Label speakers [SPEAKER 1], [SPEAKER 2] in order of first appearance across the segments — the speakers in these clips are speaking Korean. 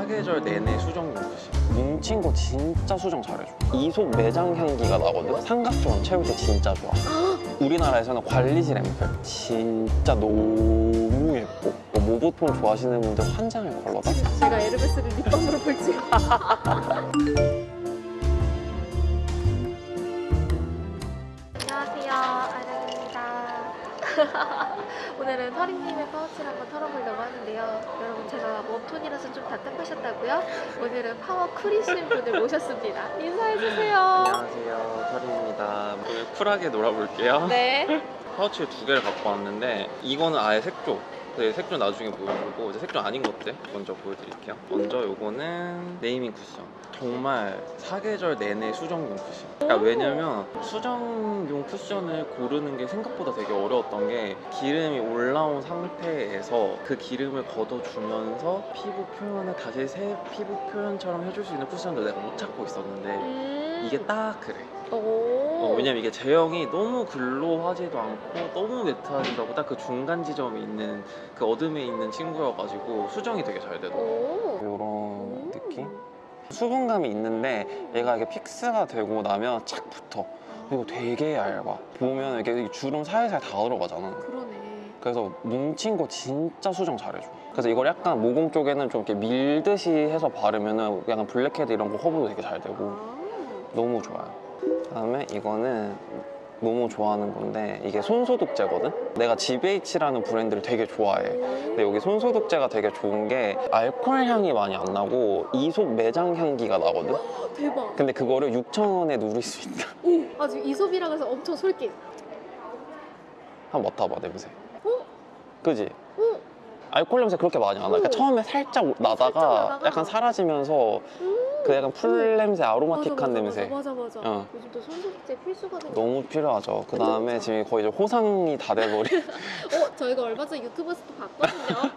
[SPEAKER 1] 사계절 내내 수정 용듯이
[SPEAKER 2] 뭉친 거 진짜 수정 잘해줘. 이솝 매장 향기가 나거든? 삼각존 채울 때 진짜 좋아. 우리나라에서는 관리질 앰플 진짜 너무 예뻐. 뭐 모보톤 좋아하시는 분들 환장을 걸러다
[SPEAKER 3] 제가 에르메스를 립밤으로 볼지. 오늘은 터리님의 파우치를 한번 털어보려고 하는데요. 여러분 제가 warm tone이라서 좀 답답하셨다고요? 오늘은 power cool이신 분을 모셨습니다. 인사해주세요.
[SPEAKER 1] 안녕하세요 터리입니다 오늘 쿨하게 놀아볼게요
[SPEAKER 3] 네.
[SPEAKER 1] 파우치를 두 개를 갖고 왔는데 이거는 아예 색조 네, 색조 나중에 보여주고 이제 색조 아닌 것들 먼저 보여드릴게요. 먼저 요거는 네이밍 쿠션. 정말 사계절 내내 수정용 쿠션. 그러니까 왜냐면 수정용 쿠션을 고르는 게 생각보다 되게 어려웠던 게 기름이 올라온 상태에서 그 기름을 걷어주면서 피부 표현을 다시 새 피부 표현처럼 해줄 수 있는 쿠션도 내가 못 찾고 있었는데
[SPEAKER 3] 음.
[SPEAKER 1] 이게 딱 그래.
[SPEAKER 3] 오.
[SPEAKER 1] 어, 왜냐면 이게 제형이 너무 glow하지도 않고 너무 matte하지도 않고 딱 그 중간 지점이 있는 그 어드메 있는 친구여가지고 수정이 되게 잘 되더라고
[SPEAKER 3] 오.
[SPEAKER 2] 이런 느낌? 수분감이 있는데 얘가 이게 fix가 되고 나면 착 붙어 그리고 되게 얇아 보면 이게 주름 살살 다 들어가잖아
[SPEAKER 3] 그러네.
[SPEAKER 2] 그래서 뭉친 거 진짜 수정 잘해줘 그래서 이걸 약간 모공 쪽에는 좀 이렇게 밀듯이 해서 바르면 은 약간 블랙헤드 이런 거 커버도 되게 잘 되고
[SPEAKER 3] 아.
[SPEAKER 2] 너무 좋아요 그다음에 이거는 너무 좋아하는 건데 이게 손소독제거든? 내가 GBH라는 브랜드를 되게 좋아해 근데 여기 손소독제가 되게 좋은 게 알코올 향이 많이 안 나고 이솝 매장 향기가 나거든?
[SPEAKER 3] 대박.
[SPEAKER 2] 근데 그거를 6,000원에 누릴 수 있다
[SPEAKER 3] 오, 아주 이솝이라 해서 엄청 솔깃.
[SPEAKER 2] 한번 맡아봐 냄새
[SPEAKER 3] 어?
[SPEAKER 2] 그지?
[SPEAKER 3] 어?
[SPEAKER 2] 알코올 냄새 그렇게 많이 안 나. 그러니까
[SPEAKER 3] 어.
[SPEAKER 2] 처음에 살짝 나다가
[SPEAKER 3] 나다가.
[SPEAKER 2] 약간 사라지면서 그 약간 풀 냄새, aromatic한
[SPEAKER 3] 맞아, 맞아,
[SPEAKER 2] 냄새.
[SPEAKER 3] 맞아 맞아.
[SPEAKER 2] 어.
[SPEAKER 3] 요즘 또 손소독제 필수가 된.
[SPEAKER 2] 너무 필요하죠. 그 다음에 지금 거의 이제 호상이 다 돼버린
[SPEAKER 3] 어, 저희가 얼마 전에 유튜브에서도 봤거든요.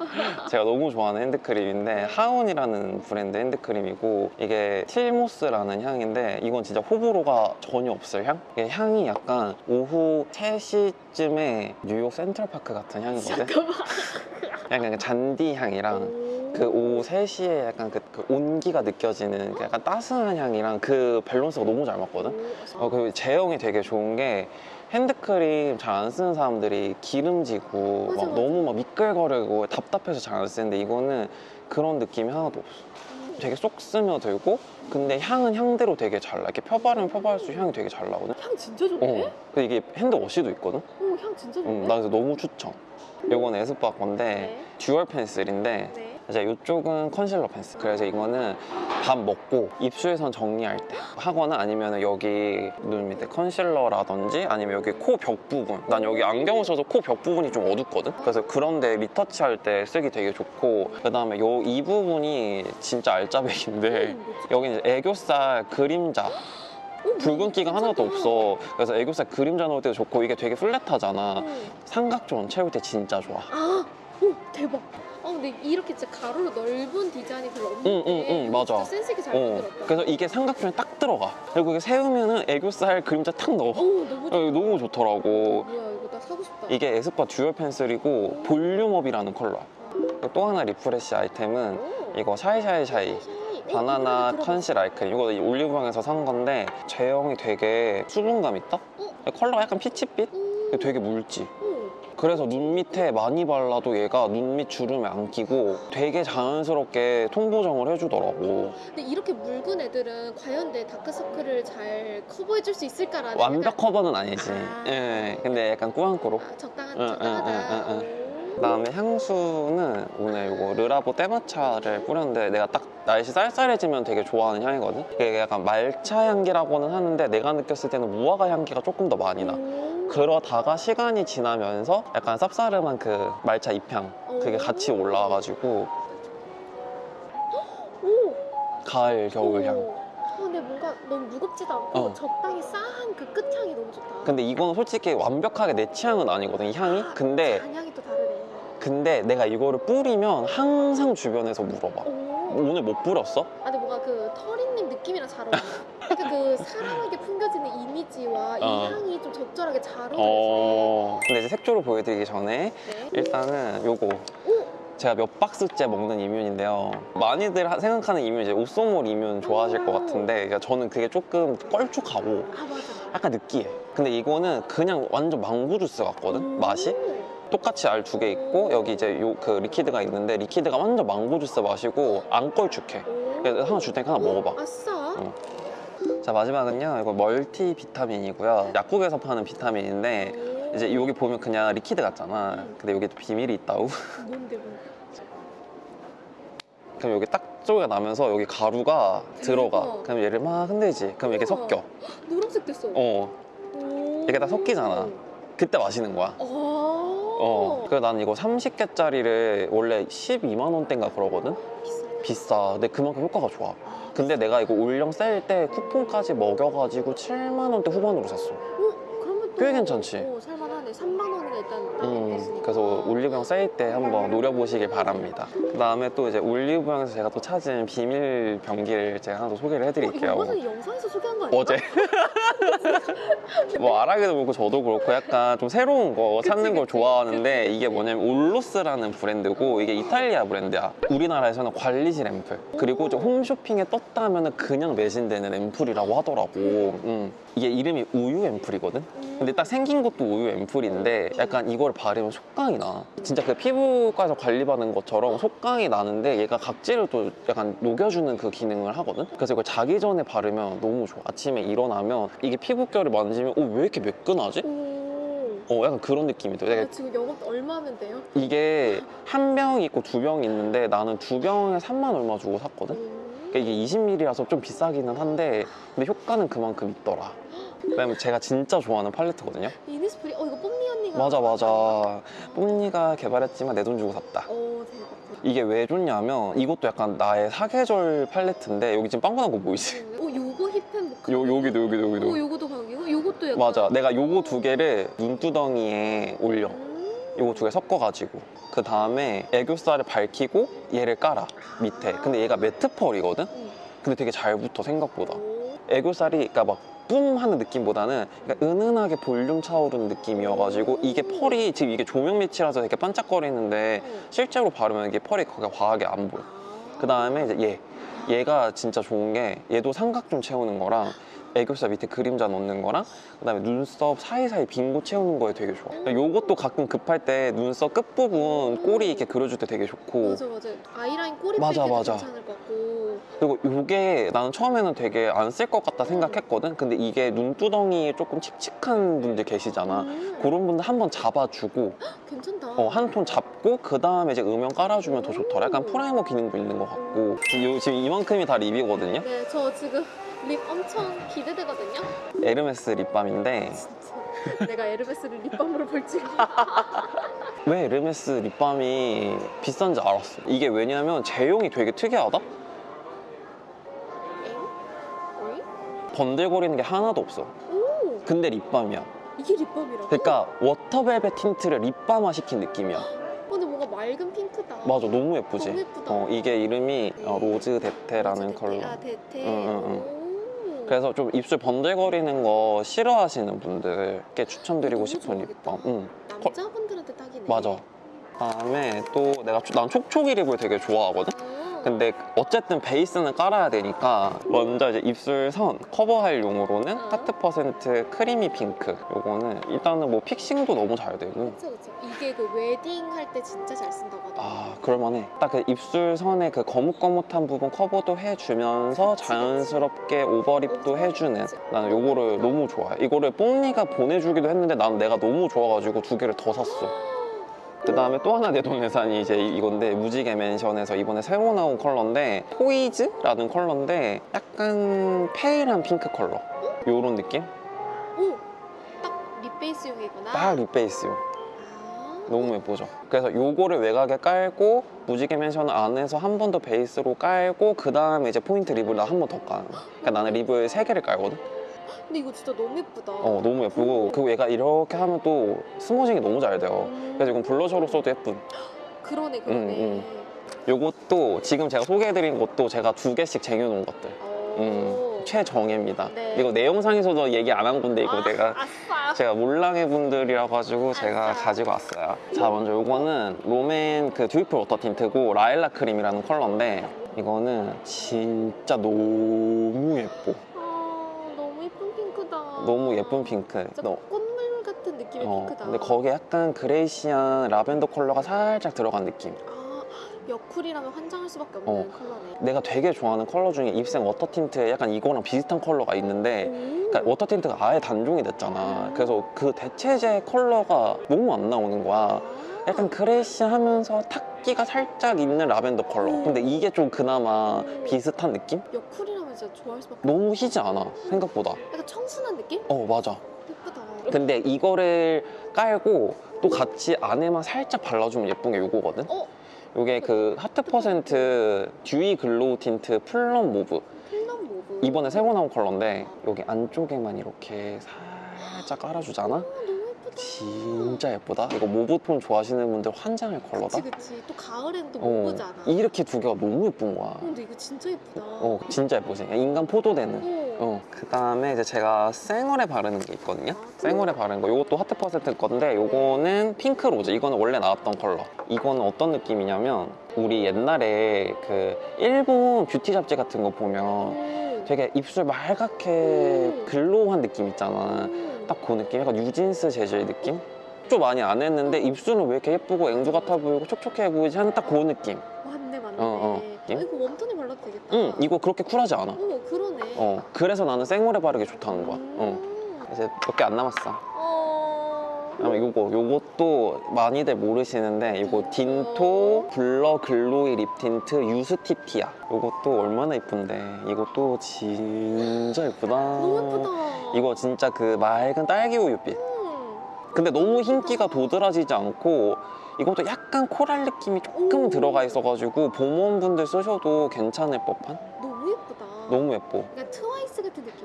[SPEAKER 2] 제가 너무 좋아하는 핸드크림인데 하운이라는 브랜드 핸드크림이고 이게 틸모스라는 향인데 이건 진짜 호불호가 전혀 없을 향? 이게 향이 약간 오후 3시쯤에 뉴욕 센트럴파크 같은 향이거든?
[SPEAKER 3] 잠깐만.
[SPEAKER 2] 약간 그 잔디 향이랑
[SPEAKER 3] 오.
[SPEAKER 2] 그 오후 3시에 약간 그, 그 온기가 느껴지는 그 약간 따스한 향이랑 그 밸런스가 너무 잘 맞거든?
[SPEAKER 3] 오,
[SPEAKER 2] 어, 그리고 제형이 되게 좋은 게 핸드크림 잘 안 쓰는 사람들이 기름지고
[SPEAKER 3] 맞아,
[SPEAKER 2] 막
[SPEAKER 3] 맞아.
[SPEAKER 2] 너무 막 미끌거리고 답답해서 잘 안 쓰는데 이거는 그런 느낌이 하나도 없어.
[SPEAKER 3] 음.
[SPEAKER 2] 되게 쏙 스며들고 근데 향은 향대로 되게 잘 나. 이렇게 펴바르면 펴바를수록 향이 되게 잘 나거든?
[SPEAKER 3] 향 진짜 좋네.
[SPEAKER 2] 어. 그 이게 핸드워시도 있거든?
[SPEAKER 3] 오, 향 진짜 좋네.
[SPEAKER 2] 응, 나 그래서 너무 추천. 요건 에스쁘아 건데
[SPEAKER 3] 네.
[SPEAKER 2] dual pencil인데
[SPEAKER 3] 네.
[SPEAKER 2] 이제 이쪽은 concealer pencil 그래서 이거는 밥 먹고 입술선 정리할 때 하거나 아니면 여기 눈 밑에 concealer라든지 아니면 여기 코 벽 부분 난 여기 안경을 써서 코 벽 부분이 좀 어둡거든 그래서 그런데 retouch 할 때 쓰기 되게 좋고 그 다음에 요이 부분이 진짜 알짜배기인데
[SPEAKER 3] 음, 뭐지?
[SPEAKER 2] 여기 이제 애교살 그림자
[SPEAKER 3] 오,
[SPEAKER 2] 붉은기가. 하나도 없어 그래서 애교살 그림자 넣을 때도 좋고 이게 되게 flat하잖아
[SPEAKER 3] 음.
[SPEAKER 2] 삼각존 채울 때 진짜 좋아
[SPEAKER 3] 아, 오, 대박. 아, 근데 이렇게 진짜 가로로 넓은 디자인이 별로 없는데
[SPEAKER 2] 응, 응, 응, 맞아.
[SPEAKER 3] 센스 있게 잘
[SPEAKER 2] 어,
[SPEAKER 3] 만들었다.
[SPEAKER 2] 그래서 이게 삼각존에 딱 들어가. 그리고 이게 세우면은 애교살 그림자 탁 넣어.
[SPEAKER 3] 오, 너무
[SPEAKER 2] 어,
[SPEAKER 3] 좋다.
[SPEAKER 2] 너무 좋더라고.
[SPEAKER 3] 뭐야, 이거 나 사고 싶다.
[SPEAKER 2] 이게 에스쁘아 dual pencil이고 volume up이라는 컬러야. 또 하나 refresh 아이템은
[SPEAKER 3] 오.
[SPEAKER 2] 이거 샤이샤이샤이
[SPEAKER 3] 샤이. 어,
[SPEAKER 2] 바나나. conceal eye cream. 이거 올리브영에서 산 건데 제형이 되게 수분감 있다?
[SPEAKER 3] 어?
[SPEAKER 2] 컬러가 약간 peach빛?
[SPEAKER 3] 오.
[SPEAKER 2] 되게 묽지.
[SPEAKER 3] 오.
[SPEAKER 2] 그래서 눈 밑에 많이 발라도 얘가 눈 밑 주름에 안 끼고 되게 자연스럽게 톤 보정을 해주더라고.
[SPEAKER 3] 근데 이렇게 묽은 애들은 과연 내 다크서클을 잘 커버해줄 수 있을까라는
[SPEAKER 2] 완벽 커버는 아니지.
[SPEAKER 3] 아.
[SPEAKER 2] 예, 근데 약간 꾸안꾸로.
[SPEAKER 3] 아, 적당한
[SPEAKER 2] 응,
[SPEAKER 3] 적당하다.
[SPEAKER 2] 응, 응,
[SPEAKER 3] 오.
[SPEAKER 2] 그다음에 향수는 오늘 이거 르라보 때마차를 뿌렸는데 내가 딱 날씨 쌀쌀해지면 되게 좋아하는 향이거든. 이게 약간 말차 향기라고는 하는데 내가 느꼈을 때는 무화과 향기가 조금 더 많이 나.
[SPEAKER 3] 오.
[SPEAKER 2] 그러다가 시간이 지나면서 약간 쌉싸름한 그 말차 잎향 그게 같이 올라와가지고
[SPEAKER 3] 오.
[SPEAKER 2] 가을 겨울 향.
[SPEAKER 3] 오. 아, 근데 뭔가 너무 무겁지도 않고
[SPEAKER 2] 어.
[SPEAKER 3] 적당히 싸한 그 끝향이 너무 좋다.
[SPEAKER 2] 근데 이건 솔직히 완벽하게 내 취향은 아니거든 이 향이. 근데
[SPEAKER 3] 잔향이 또 다르네.
[SPEAKER 2] 근데 내가 이거를 뿌리면 항상 주변에서 물어봐.
[SPEAKER 3] 오.
[SPEAKER 2] 오늘 못 뿌렸어?
[SPEAKER 3] 아 근데 뭔가 그 터리님 느낌이랑 잘 어울려. 그러니까 그 사랑하게 풍겨지는 이미지와 이
[SPEAKER 2] 어.
[SPEAKER 3] 향이 좀 적절하게 잘 어울려.
[SPEAKER 2] 어. 근데 이제 색조를 보여드리기 전에
[SPEAKER 3] 네.
[SPEAKER 2] 일단은 요거
[SPEAKER 3] 오.
[SPEAKER 2] 제가 몇 박스째 먹는 이뮨인데요. 많이들 하- 생각하는 이뮨 이제 옵소몰 이뮨 좋아하실 것 같은데 그러니까 저는 그게 조금 껄쭉하고
[SPEAKER 3] 아 맞아.
[SPEAKER 2] 약간 느끼해. 근데 이거는 그냥 완전 망고 주스 같거든 맛이. 똑같이 알 두 개 있고 여기 이제 요 그 liquid가 있는데 liquid가 완전 망고 주스 맛이고 안. 그래서 하나 줄 테니까 하나 먹어봐.
[SPEAKER 3] 아싸.
[SPEAKER 2] 어. 자 마지막은요 이거 multi 비타민이고요. 약국에서 파는 비타민인데
[SPEAKER 3] 오.
[SPEAKER 2] 이제 여기 보면 그냥 liquid 같잖아. 근데 여기 비밀이 있다고.
[SPEAKER 3] 뭔데 뭔데?
[SPEAKER 2] 그럼 여기 딱 소리가 나면서 여기 가루가 들어가. 그럼 얘를 막 흔들지. 그럼 이렇게. 섞여.
[SPEAKER 3] 노란색 됐어.
[SPEAKER 2] 어.
[SPEAKER 3] 오.
[SPEAKER 2] 이게 다 섞이잖아. 그때 마시는 거야.
[SPEAKER 3] 어.
[SPEAKER 2] 어. 그래서 난 이거 30개짜리를 원래 12만 원대인가 그러거든.
[SPEAKER 3] 비싸.
[SPEAKER 2] 비싸. 근데 그만큼 효과가 좋아. 근데 내가 이거 올영 세일 때 쿠폰까지 먹여가지고 7만 원대 후반으로 샀어.
[SPEAKER 3] 어? 그러면 또
[SPEAKER 2] 꽤 괜찮지?
[SPEAKER 3] 어, 살만하네. 3만 원이나 일단
[SPEAKER 2] 음. 그래서 올리브영 세일 때 한번 노려보시길 바랍니다. 그 다음에 또 이제 올리브영에서 제가 또 찾은 비밀 병기를 제가 하나 더 소개를
[SPEAKER 3] 어,
[SPEAKER 2] 해드릴게요.
[SPEAKER 3] 이거 전에 영상에서 소개한 거 아니야?
[SPEAKER 2] 어제 뭐 아라기도 그렇고 저도 그렇고 약간 좀 새로운 거 찾는 걸
[SPEAKER 3] 그치.
[SPEAKER 2] 좋아하는데 이게 뭐냐면 올로스라는 브랜드고 이게 이탈리아 브랜드야 우리나라에서는 관리실 앰플 그리고 좀 홈쇼핑에 떴다면 그냥 매진되는 앰플이라고 하더라고 음. 이게 이름이 우유 앰플이거든 근데 딱 생긴 것도 우유 앰플인데 약간 이걸 바르면 속광이 나 진짜 그 피부과에서 관리받는 것처럼 속광이 나는데 얘가 각질을 또 약간 녹여주는 그 기능을 하거든 그래서 이걸 자기 전에 바르면 너무 좋아 아침에 일어나면 이게 피부결을 만지면 어, 왜 이렇게 매끈하지?
[SPEAKER 3] 오.
[SPEAKER 2] 어 약간 그런 느낌이 들어
[SPEAKER 3] 아, 지금 영업 얼마 하면 돼요?
[SPEAKER 2] 이게 한 병 있고 두 병 있는데 나는 두 병에 3만 얼마 주고 샀거든
[SPEAKER 3] 음.
[SPEAKER 2] 그러니까 이게 20ml라서 좀 비싸기는 한데 근데 효과는 그만큼 있더라 왜냐면 제가 진짜 좋아하는 팔레트거든요
[SPEAKER 3] 이니스프리 어 이거
[SPEAKER 2] 맞아 맞아 뽐니가 개발했지만 내 돈 주고 샀다
[SPEAKER 3] 오 대박
[SPEAKER 2] 이게 왜 좋냐면 이것도 약간 나의 사계절 팔레트인데 여기 지금 빵꾸난 거 보이지?
[SPEAKER 3] 어 요거 힙한 모카
[SPEAKER 2] 요, 여기도 여기도
[SPEAKER 3] 어
[SPEAKER 2] 여기도
[SPEAKER 3] 요거도 가격이고 요것도 약간
[SPEAKER 2] 맞아 내가 요거 두 개를 눈두덩이에 올려
[SPEAKER 3] 음.
[SPEAKER 2] 요거 두 개 섞어가지고 그 다음에 애교살을 밝히고 얘를 깔아 밑에 근데 얘가 매트 펄이거든?
[SPEAKER 3] 음.
[SPEAKER 2] 근데 되게 잘 붙어 생각보다
[SPEAKER 3] 오.
[SPEAKER 2] 애교살이 그러니까 막 뿜 하는 느낌보다는 그러니까 은은하게 볼륨 차오르는 느낌이어가지고 이게 펄이 지금 이게 조명 밑이라서 되게 반짝거리는데
[SPEAKER 3] 음.
[SPEAKER 2] 실제로 바르면 이게 펄이 그렇게 과하게 안 보여.
[SPEAKER 3] 아.
[SPEAKER 2] 그 다음에 이제 얘. 얘가 진짜 좋은 게 얘도 삼각존 채우는 거랑 애교살 밑에 그림자 넣는 거랑 그 다음에 눈썹 사이사이 빈곳 채우는 거에 되게 좋아. 그러니까 요것도 가끔 급할 때 눈썹 끝부분 꼬리 이렇게 그려줄 때 되게 좋고.
[SPEAKER 3] 맞아 맞아. 아이라인 꼬리
[SPEAKER 2] 맞아,
[SPEAKER 3] 빼기도
[SPEAKER 2] 맞아.
[SPEAKER 3] 괜찮을 것 같고
[SPEAKER 2] 그리고 요게 나는 처음에는 되게 안 쓸 것 같다 생각했거든. 근데 이게 눈두덩이에 조금 칙칙한 분들 계시잖아.
[SPEAKER 3] 음.
[SPEAKER 2] 그런 분들 한번 잡아주고
[SPEAKER 3] 괜찮다.
[SPEAKER 2] 어, 한 톤 잡고 그 다음에 이제 음영 깔아주면 더 좋더라. 약간 primer 기능도 있는 것 같고. 요, 지금 이만큼이 다 lip이거든요.
[SPEAKER 3] 네, 저 지금 lip 엄청 기대되거든요.
[SPEAKER 2] 에르메스 립밤인데.
[SPEAKER 3] 진짜. 내가 에르메스를 립밤으로 볼 줄.
[SPEAKER 2] 왜 에르메스 립밤이 비싼지 알았어. 이게 왜냐면 제형이 되게 특이하다 번들거리는 게 하나도 없어
[SPEAKER 3] 오,
[SPEAKER 2] 근데 립밤이야
[SPEAKER 3] 이게 립밤이라고?
[SPEAKER 2] 그러니까 water velvet 틴트를 립밤화 시킨 느낌이야
[SPEAKER 3] 어, 근데 뭔가 맑은 핑크다.
[SPEAKER 2] 맞아 너무 예쁘지
[SPEAKER 3] 너무 예쁘다.
[SPEAKER 2] 어, 이게 이름이 어, 로즈 데테라는
[SPEAKER 3] 데테.
[SPEAKER 2] 컬러
[SPEAKER 3] 아, 데테.
[SPEAKER 2] 응, 응,
[SPEAKER 3] 오.
[SPEAKER 2] 그래서 좀 입술 번들거리는 거 싫어하시는 분들께 추천드리고
[SPEAKER 3] 너무
[SPEAKER 2] 싶은. 립밤 응.
[SPEAKER 3] 남자분들한테 딱이네.
[SPEAKER 2] 맞아 다음에 또 내가 초- 난 촉촉이 lip을 되게 좋아하거든
[SPEAKER 3] 아.
[SPEAKER 2] 근데 어쨌든 베이스는 깔아야 되니까 먼저 이제 입술 선 커버할 용으로는
[SPEAKER 3] 어.
[SPEAKER 2] 하트 퍼센트 creamy pink 요거는 일단은 뭐 fixing도 너무 잘 되고
[SPEAKER 3] 그쵸 그쵸. 이게 그 웨딩 할 때 진짜 잘 쓴다고 하더라고.
[SPEAKER 2] 아 그럴만해 딱 그 입술 선의 그 거뭇거뭇한 부분 커버도 해주면서 자연스럽게 overlip도
[SPEAKER 3] overlip.
[SPEAKER 2] 해주는 나는 요거를 너무 좋아해 이거를 뽕니가 보내주기도 했는데 난 내가 너무 좋아가지고 두 개를 더 샀어 그 다음에 또 하나 내돈 내산이 이제 이- 이건데 무지개 맨션에서 이번에 새로 나온 컬러인데 포이즈라는 컬러인데 약간 pale한 핑크 컬러 요런 느낌?
[SPEAKER 3] 오, 딱 lip 베이스용이구나.
[SPEAKER 2] 딱 lip 베이스요
[SPEAKER 3] 아.
[SPEAKER 2] 너무 예쁘죠? 그래서 요거를 외곽에 깔고 무지개 맨션 안에서 한 번 더 베이스로 깔고 그 다음에 이제 포인트 lip을 나 한 번더 거야 그러니까 나는 lip을 세 개를 깔거든?
[SPEAKER 3] 근데 이거 진짜 너무 예쁘다.
[SPEAKER 2] 어 너무 예쁘고 그리고 얘가 이렇게 하면 또 smudging이 너무 잘 돼요
[SPEAKER 3] 음.
[SPEAKER 2] 그래서 이건 블러셔로 써도 예쁜
[SPEAKER 3] 그러네 그러네.
[SPEAKER 2] 음, 요것도 지금 제가 소개해드린 것도 제가 두 개씩 쟁여놓은 것들
[SPEAKER 3] 어.
[SPEAKER 2] 음, 최정예입니다
[SPEAKER 3] 네.
[SPEAKER 2] 이거 내 영상에서도 얘기 안 한 건데 이거
[SPEAKER 3] 아,
[SPEAKER 2] 내가
[SPEAKER 3] 아싸.
[SPEAKER 2] 제가 몰랑이 분들이라 가지고 제가
[SPEAKER 3] 알았어.
[SPEAKER 2] 가지고 왔어요. 자, 먼저 요거는 롬앤 그 듀이풀 워터 틴트고 라일락 크림이라는 컬러인데 이거는 진짜 너무 예뻐.
[SPEAKER 3] 아, 너무 예쁜 핑크.
[SPEAKER 2] 너,
[SPEAKER 3] 꽃물 같은 느낌의
[SPEAKER 2] 어,
[SPEAKER 3] 핑크다.
[SPEAKER 2] 근데 거기에 약간 grayish한 라벤더 컬러가 살짝 들어간 느낌.
[SPEAKER 3] 아, 여쿨이라면 환장할 수밖에 없는
[SPEAKER 2] 어.
[SPEAKER 3] 컬러네.
[SPEAKER 2] 내가 되게 좋아하는 컬러 중에 입생 water tint에 약간 이거랑 비슷한 컬러가 있는데
[SPEAKER 3] 오.
[SPEAKER 2] 그러니까 water tint가 아예 단종이 됐잖아. 그래서 그 대체제 컬러가 너무 안 나오는 거야.
[SPEAKER 3] 아.
[SPEAKER 2] 약간 grayish하면서 탁기가 살짝 있는 라벤더 컬러.
[SPEAKER 3] 음.
[SPEAKER 2] 근데 이게 좀 그나마
[SPEAKER 3] 음.
[SPEAKER 2] 비슷한 느낌?
[SPEAKER 3] 여쿨이 라면 진짜 좋아할 수밖에
[SPEAKER 2] 너무 희지 않아 생각보다.
[SPEAKER 3] 약간 청순한 느낌?
[SPEAKER 2] 어 맞아.
[SPEAKER 3] 예쁘다.
[SPEAKER 2] 근데 이거를 깔고 또 같이 안에만 살짝 발라주면 예쁜 게 요거거든.
[SPEAKER 3] 어?
[SPEAKER 2] 요게 그 Heart Percent dewy glow tint
[SPEAKER 3] plum mauve. Plum mauve.
[SPEAKER 2] 이번에 새로 나온 컬러인데 여기 안쪽에만 이렇게 살짝 깔아주잖아. 진짜 예쁘다. 이거 mauve tone 좋아하시는 분들 환장할 컬러다.
[SPEAKER 3] 그치 그치. 또 가을엔 또
[SPEAKER 2] 어,
[SPEAKER 3] mauve잖아.
[SPEAKER 2] 이렇게 두 개가 너무 예쁜 거야.
[SPEAKER 3] 어, 근데 이거 진짜 예쁘다.
[SPEAKER 2] 어, 진짜 예쁘지. 인간 포도되는.
[SPEAKER 3] 어.
[SPEAKER 2] 어, 그 다음에 이제 제가 생얼에 바르는 게 있거든요.
[SPEAKER 3] 아,
[SPEAKER 2] 생얼에 바르는 거. 이것도 Heart Percent 건데, 요거는 pink rose. 이거는 원래 나왔던 컬러. 이거는 어떤 느낌이냐면, 우리 옛날에 그 일본 뷰티 잡지 같은 거 보면
[SPEAKER 3] 음.
[SPEAKER 2] 되게 입술 말갛게
[SPEAKER 3] 음.
[SPEAKER 2] glow한 느낌 있잖아.
[SPEAKER 3] 음.
[SPEAKER 2] 딱그 느낌? 약간 뉴진스 재질 느낌? 좀 많이 안 했는데 입술은 왜 이렇게 예쁘고 앵두 같아 보이고 촉촉해 보이지 하는 딱 그 느낌.
[SPEAKER 3] 맞네 맞네.
[SPEAKER 2] 어, 어.
[SPEAKER 3] 아, 이거 warm tone에 발라도 되겠다.
[SPEAKER 2] 응, 이거 그렇게 쿨하지 않아.
[SPEAKER 3] 어 그러네.
[SPEAKER 2] 어, 그래서 나는 생얼에 바르기 좋다는 거야. 어.
[SPEAKER 3] 음.
[SPEAKER 2] 이제 몇 개 안 남았어.
[SPEAKER 3] 어.
[SPEAKER 2] 그다음에 요거, 요것도 많이들 모르시는데 이거 Dinto blur glowy lip tint 유스티티아. 요것도 얼마나 예쁜데 이것도 진짜 예쁘다.
[SPEAKER 3] 너무 예쁘다.
[SPEAKER 2] 이거 진짜 그 맑은 딸기 우유빛.
[SPEAKER 3] 음.
[SPEAKER 2] 근데 너무 흰기가 도드라지지 않고 이것도 약간 coral 느낌이 조금
[SPEAKER 3] 오.
[SPEAKER 2] 들어가 있어가지고 봄웜분들 쓰셔도 괜찮을 법한?
[SPEAKER 3] 너무 예쁘다.
[SPEAKER 2] 너무 예뻐.
[SPEAKER 3] 그러니까 트와이스 같은 느낌이야.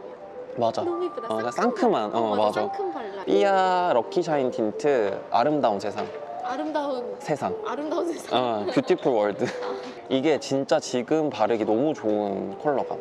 [SPEAKER 2] 맞아.
[SPEAKER 3] 너무 예쁘다.
[SPEAKER 2] 어, 상큼한, 어, 맞아.
[SPEAKER 3] 상큼 발랄.
[SPEAKER 2] 삐아 lucky shine tint 아름다운 세상.
[SPEAKER 3] 아름다운
[SPEAKER 2] 세상.
[SPEAKER 3] 아름다운 세상.
[SPEAKER 2] 어, beautiful world. 이게 진짜 지금 바르기 너무 좋은 컬러감.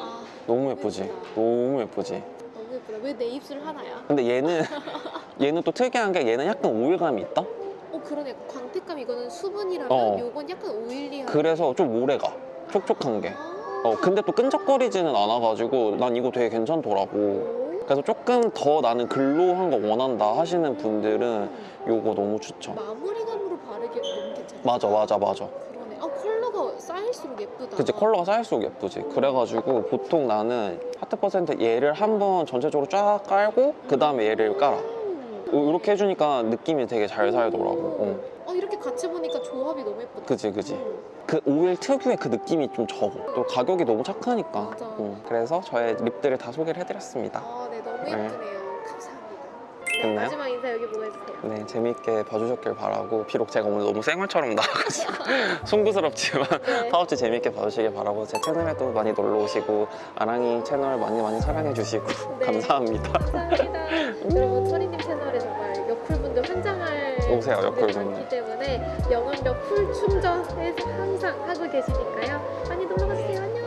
[SPEAKER 3] 아,
[SPEAKER 2] 너무 예쁘지?
[SPEAKER 3] 예쁘다.
[SPEAKER 2] 너무 예쁘지?
[SPEAKER 3] 너무 예쁘다. 왜 내 입술 하나야?
[SPEAKER 2] 근데 얘는, 얘는 또 특이한 게 얘는 약간 오일감이 있다?
[SPEAKER 3] 어 그러네. 광택감 이거는 수분이라면
[SPEAKER 2] 어.
[SPEAKER 3] 요건 약간 오일리한.
[SPEAKER 2] 그래서 좀 오래가. 촉촉한 게.
[SPEAKER 3] 아.
[SPEAKER 2] 어, 근데 또 끈적거리지는 않아가지고 난 이거 되게 괜찮더라고.
[SPEAKER 3] 오.
[SPEAKER 2] 그래서 조금 더 나는 글로우한 거 원한다 하시는 분들은
[SPEAKER 3] 음.
[SPEAKER 2] 요거 너무 추천.
[SPEAKER 3] 마무리감으로 바르기 너무 괜찮아.
[SPEAKER 2] 맞아, 맞아, 맞아.
[SPEAKER 3] 그러네. 아 컬러가 쌓일수록 예쁘다.
[SPEAKER 2] 그치, 컬러가 쌓일수록 예쁘지. 그래가지고 보통 나는 하트 퍼센트 얘를 한번 전체적으로 쫙 깔고 그 다음에 얘를 깔아.
[SPEAKER 3] 음.
[SPEAKER 2] 이렇게 해주니까 느낌이 되게 잘 살더라고. 어.
[SPEAKER 3] 어 이렇게 같이 보니까 조합이 너무 예쁘다.
[SPEAKER 2] 그치, 그치.
[SPEAKER 3] 음.
[SPEAKER 2] 그 오일 특유의 그 느낌이 좀 적어. 또 가격이 너무 착하니까. 음, 그래서 저의 립들을 다 소개를 해드렸습니다.
[SPEAKER 3] 아, 네, 너무
[SPEAKER 2] 네.
[SPEAKER 3] 예쁘네요. 감사합니다. 네,
[SPEAKER 2] 됐나요?
[SPEAKER 3] 마지막 인사 여기 보고 해주세요.
[SPEAKER 2] 네, 재밌게 봐주셨길 바라고 비록 제가 오늘 너무 생얼처럼 나와가지고 송구스럽지만
[SPEAKER 3] 네.
[SPEAKER 2] 파우치 재밌게 봐주시길 바라고 제 채널에도 많이 놀러 오시고 아랑이 채널 많이 많이 사랑해 주시고
[SPEAKER 3] 네.
[SPEAKER 2] 감사합니다.
[SPEAKER 3] 감사합니다. 여러분 토리님 채널에 정말
[SPEAKER 2] 오세요, 여쿨분들.
[SPEAKER 3] 많기 때문에 영업력 풀 충전해서 항상 하고 계시니까요. 많이 놀러 가주세요. 안녕.